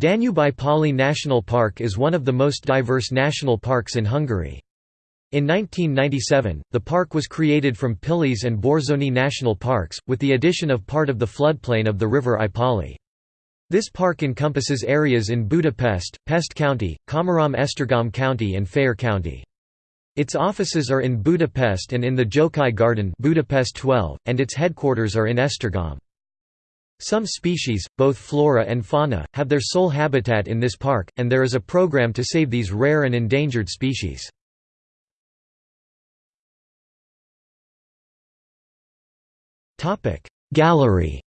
Danube-Ipoly National Park is one of the most diverse national parks in Hungary. In 1997, the park was created from Pilis and Börzsöny national parks, with the addition of part of the floodplain of the river Ipoly. This park encompasses areas in Budapest, Pest County, Komárom-Esztergom County and Fejér County. Its offices are in Budapest and in the Jókai Garden Budapest 12, and its headquarters are in Esztergom. Some species, both flora and fauna, have their sole habitat in this park, and there is a program to save these rare and endangered species. Gallery